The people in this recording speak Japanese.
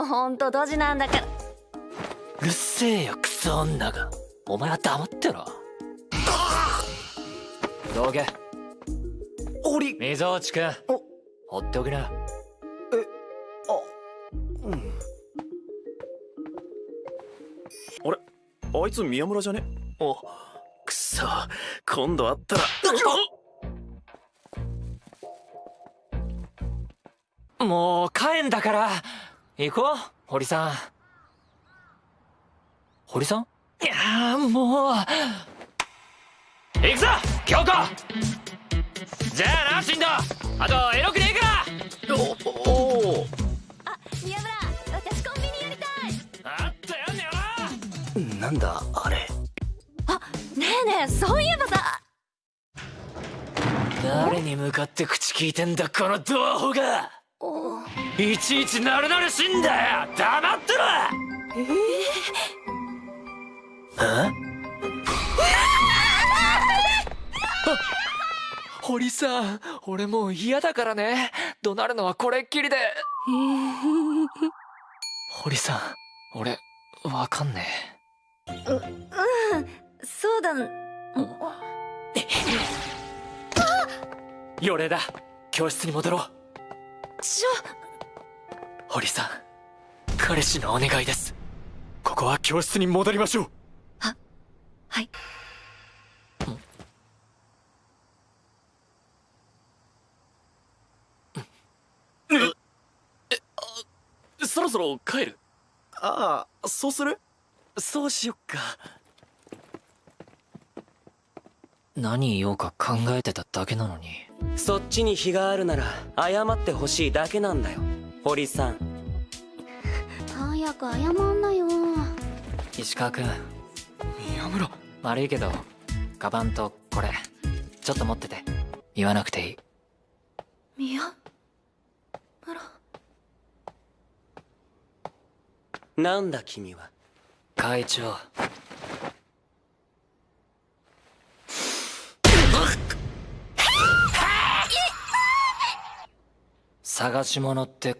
もうほんとドジなんだから。うるせえよクソ女が。お前は黙ってろ。どけ堀溝内くん。放っておきな。あうん。あれ？あいつ宮村じゃね？おくそ。今度会ったら。もう帰んだから行こう堀さん。堀さん？いやーもう。行くぞ京子！じゃあな進藤あとエロくねえかおおあ宮村私コンビニやりたい。あったやんねよななんだあれ。あねえねえそういえばさ。誰に向かって口聞いてんだこのドアホがいちいちなるなるしんだよ。黙ってろ。堀さん俺もう嫌だからね。怒鳴るのはこれっきりで。堀さん俺わかんねそうだ。えよれだ。教室に戻ろう。ちょ堀さん彼氏のお願いです。ここは教室に戻りましょう。はい。そろそろ帰る？ああそうする？そうしよっか。何言おうか考えてただけなのに。そっちに非があるなら謝ってほしいだけなんだよ堀さん。早く謝んなよ。石川君。宮村。悪いけどカバンとこれちょっと持ってて。言わなくていい。宮村。なんだ君は。会長。探し物って